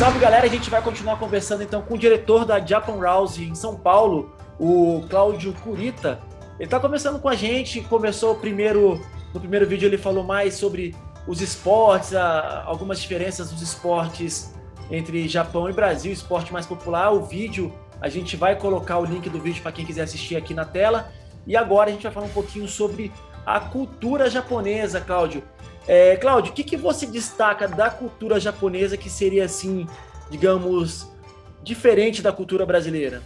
Salve galera, a gente vai continuar conversando então com o diretor da Japan Rouse em São Paulo, o Cláudio Curita. Ele está conversando com a gente, começou primeiro, no primeiro vídeo ele falou mais sobre os esportes, a, algumas diferenças dos esportes entre Japão e Brasil, esporte mais popular. O vídeo, a gente vai colocar o link do vídeo para quem quiser assistir aqui na tela. E agora a gente vai falar um pouquinho sobre a cultura japonesa, Cláudio. É, Cláudio, o que, que você destaca da cultura japonesa que seria, assim, digamos, diferente da cultura brasileira?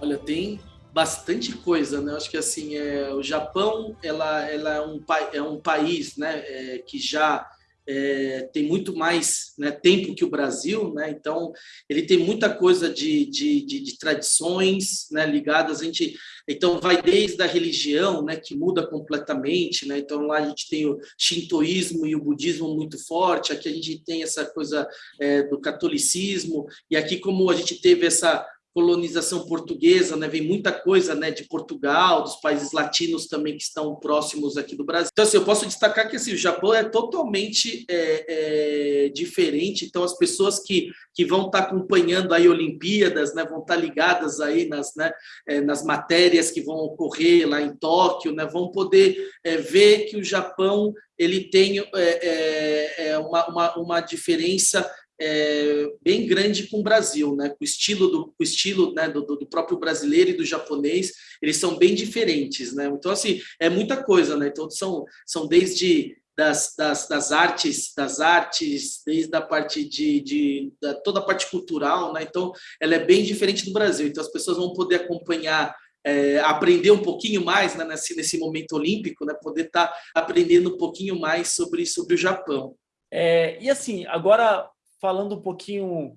Olha, tem bastante coisa, né? Acho que assim, é, o Japão, ela, ela é, um, é um país, né, é, que já é, tem muito mais né, tempo que o Brasil, né? então ele tem muita coisa de, de, de, de, tradições né, ligadas, a gente, então vai desde a religião, né, que muda completamente, né? então lá a gente tem o shintoísmo e o budismo muito forte, aqui a gente tem essa coisa é, do catolicismo, e aqui como a gente teve essa colonização portuguesa, né, vem muita coisa né, de Portugal, dos países latinos também que estão próximos aqui do Brasil. Então, assim, eu posso destacar que assim, o Japão é totalmente é, é, diferente, então as pessoas que, que vão estar acompanhando aí Olimpíadas, né, vão estar ligadas aí nas, né, é, nas matérias que vão ocorrer lá em Tóquio, né, vão poder é, ver que o Japão ele tem é, é uma, uma, uma diferença é, bem grande com o Brasil, né? O estilo do o estilo né, do, do, próprio brasileiro e do japonês, eles são bem diferentes, né? Então assim é muita coisa, né? Então são são desde das, das, das artes, das artes, desde a parte de, de da, toda a parte cultural, né? Então ela é bem diferente do Brasil. Então as pessoas vão poder acompanhar é, aprender um pouquinho mais né, nesse, nesse momento olímpico, né, poder estar tá aprendendo um pouquinho mais sobre, sobre o Japão. É, e assim, agora falando um pouquinho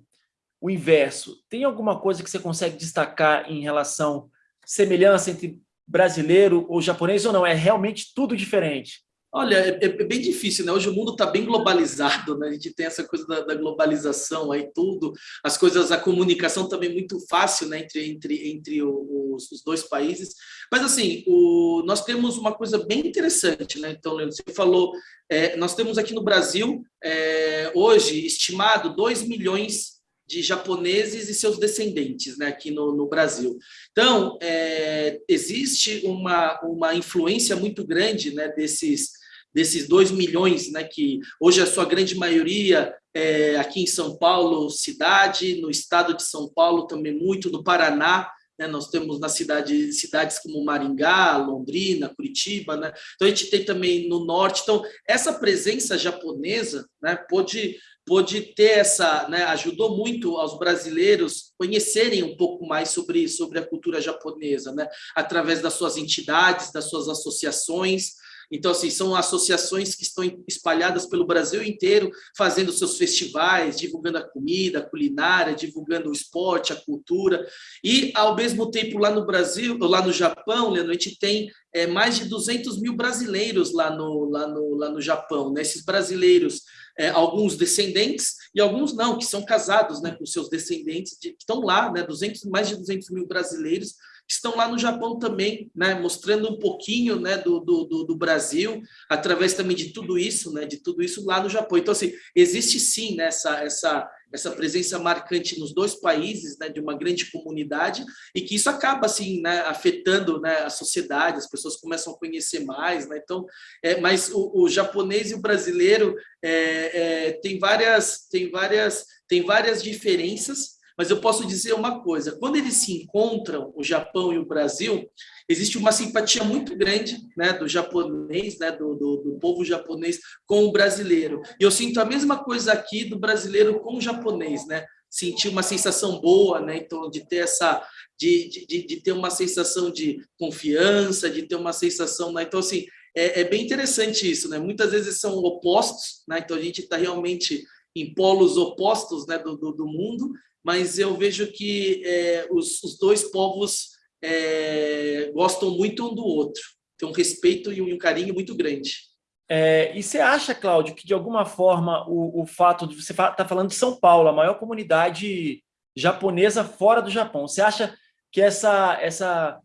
o inverso, tem alguma coisa que você consegue destacar em relação semelhança entre brasileiro ou japonês ou não? É realmente tudo diferente? Olha, é, é, bem difícil, né? Hoje o mundo está bem globalizado, né? A gente tem essa coisa da, da, globalização aí, tudo, as coisas, a comunicação também muito fácil, né? Entre, entre, entre os, os dois países. Mas, assim, o, nós temos uma coisa bem interessante, né? Então, Leandro, você falou, é, nós temos aqui no Brasil, é, hoje, estimado 2 milhões de japoneses e seus descendentes né, aqui no, no Brasil. Então, é, existe uma, uma influência muito grande né, desses, desses 2 milhões, né, que hoje a sua grande maioria é aqui em São Paulo, cidade, no estado de São Paulo também muito, no Paraná, né, nós temos na cidade cidades como Maringá, Londrina, Curitiba, né? Então a gente tem também no norte. Então essa presença japonesa, né, pode pôde ter essa, né, ajudou muito aos brasileiros conhecerem um pouco mais sobre, sobre a cultura japonesa, né, através das suas entidades, das suas associações, então, assim, são associações que estão espalhadas pelo Brasil inteiro, fazendo seus festivais, divulgando a comida, a culinária, divulgando o esporte, a cultura. E, ao mesmo tempo, lá no Brasil, lá no Japão, Leandro, a gente tem é, mais de 200 mil brasileiros lá no, lá no, lá no Japão. Né? Esses brasileiros, é, alguns descendentes e alguns não, que são casados né, com seus descendentes, de, que estão lá, né, 200, mais de 200 mil brasileiros estão lá no Japão também, né, mostrando um pouquinho né, do, do, do, Brasil, através também de tudo isso, né, de tudo isso lá no Japão. Então, assim, existe sim né, essa, essa, essa presença marcante nos dois países, né, de uma grande comunidade, e que isso acaba assim, né, afetando né, a sociedade, as pessoas começam a conhecer mais. Né, então, é, mas o, o japonês e o brasileiro é, é, tem, várias, tem, várias, tem várias diferenças, mas eu posso dizer uma coisa: quando eles se encontram, o Japão e o Brasil, existe uma simpatia muito grande né, do japonês, né, do, do, do, povo japonês com o brasileiro. E eu sinto a mesma coisa aqui do brasileiro com o japonês, né? Sentir uma sensação boa, né? Então, de ter essa. De, de, de ter uma sensação de confiança, de ter uma sensação. Né? Então, assim, é, é bem interessante isso, né? Muitas vezes são opostos, né? Então a gente está realmente em polos opostos né, do, do, do mundo, mas eu vejo que é, os, os, dois povos é, gostam muito um do outro, tem um respeito e um carinho muito grande. É, e você acha, Cláudio, que de alguma forma o, o fato de você estar tá falando de São Paulo, a maior comunidade japonesa fora do Japão, você acha que essa, essa,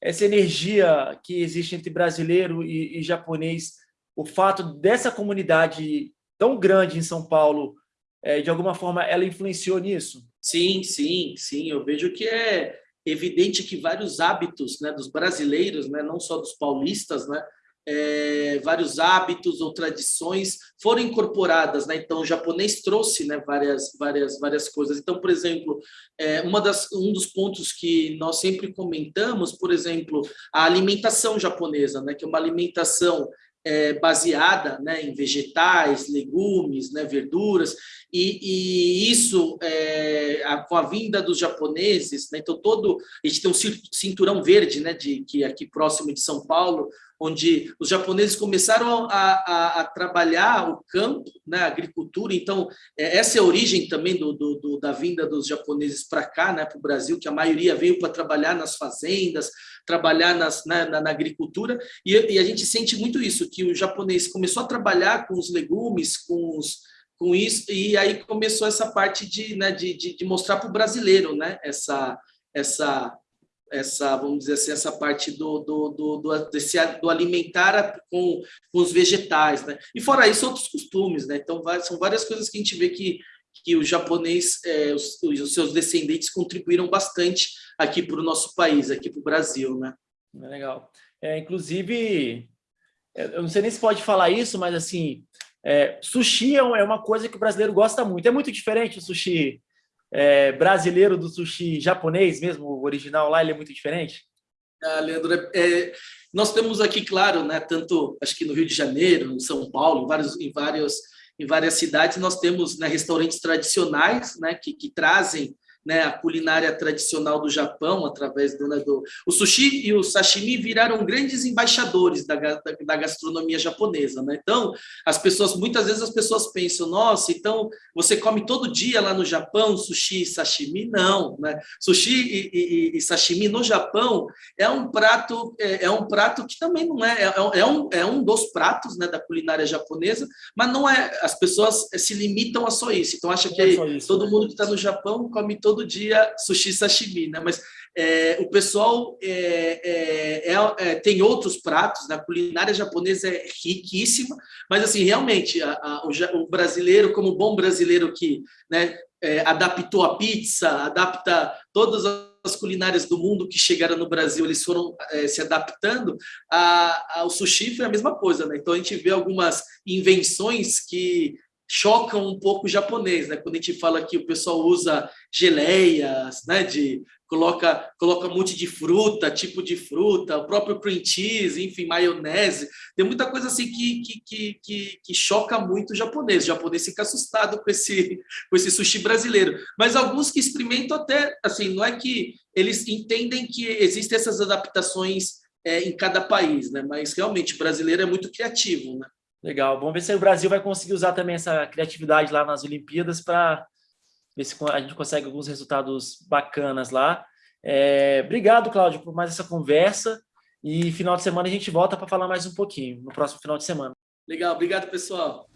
essa energia que existe entre brasileiro e, e japonês, o fato dessa comunidade tão grande em São Paulo é, de alguma forma, ela influenciou nisso? Sim, sim, sim. Eu vejo que é evidente que vários hábitos né, dos brasileiros, né, não só dos paulistas, né, é, vários hábitos ou tradições foram incorporadas, né? Então, o japonês trouxe, né, várias, várias, várias coisas. Então, por exemplo, é, uma das, um dos pontos que nós sempre comentamos, por exemplo, a alimentação japonesa, né? Que é uma alimentação é, baseada né, em vegetais, legumes, né, verduras, e, e isso, é, a, com a vinda dos japoneses, né, então todo, a gente tem um cinturão verde, né, de, que é aqui próximo de São Paulo, onde os japoneses começaram a, a, a trabalhar o campo, né, a agricultura. Então, é, essa é a origem também do, do, do da vinda dos japoneses para cá, né, para o Brasil, que a maioria veio para trabalhar nas fazendas, trabalhar nas, né, na, na, agricultura. E, e, a gente sente muito isso, que o japonês começou a trabalhar com os legumes, com os com isso, e aí começou essa parte de, né, de, de, de mostrar para o brasileiro né, essa, essa, essa, vamos dizer assim, essa parte do, do, do, do, desse, do alimentar com, com os vegetais, né? E fora isso, outros costumes, né? Então, são várias coisas que a gente vê que, que o japonês, é, os, os seus descendentes contribuíram bastante aqui para o nosso país, aqui para o Brasil, né? É legal. É, inclusive, é, eu não sei nem se pode falar isso, mas assim, é, sushi é, é uma coisa que o brasileiro gosta muito. É muito diferente o sushi é, brasileiro do sushi japonês mesmo, o original lá, ele é muito diferente? Ah, Leandro, é, é, nós temos aqui, claro, né, tanto acho que no Rio de Janeiro, em São Paulo, em, vários, em, vários, em várias cidades, nós temos né, restaurantes tradicionais né, que, que trazem né, a culinária tradicional do Japão, através do, né, do... O sushi e o sashimi viraram grandes embaixadores da, da, da, gastronomia japonesa. Né? Então, as pessoas, muitas vezes as pessoas pensam, nossa, então você come todo dia lá no Japão sushi e sashimi? Não. Né? Sushi e, e, e sashimi no Japão é um prato é, é, um prato que também não é, é, é, um, é um dos pratos né, da culinária japonesa, mas não é, as pessoas se limitam a só isso. Então, acha que é isso, todo né? mundo que está no Japão come todo todo dia sushi sashimi, né? Mas é, o pessoal é, é, é, é tem outros pratos, né? a culinária japonesa é riquíssima, mas assim, realmente, a, a, o, o, brasileiro, como bom brasileiro que né, é, adaptou a pizza, adapta todas as culinárias do mundo que chegaram no Brasil, eles foram se adaptando, a, ao sushi foi a mesma coisa, né? Então a gente vê algumas invenções que chocam um pouco o japonês, né? Quando a gente fala que o pessoal usa geleias, né? De coloca coloca um monte de fruta, tipo de fruta, o próprio cream cheese, enfim, maionese. Tem muita coisa assim que que, que, que, que choca muito o japonês. O japonês fica assustado com esse com esse sushi brasileiro. Mas alguns que experimentam até assim, não é que eles entendem que existem essas adaptações é, em cada país, né? Mas realmente o brasileiro é muito criativo, né? Legal. Vamos ver se o Brasil vai conseguir usar também essa criatividade lá nas Olimpíadas para ver se a gente consegue alguns resultados bacanas lá. É, obrigado, Cláudio, por mais essa conversa. E final de semana a gente volta para falar mais um pouquinho, no próximo final de semana. Legal, obrigado, pessoal.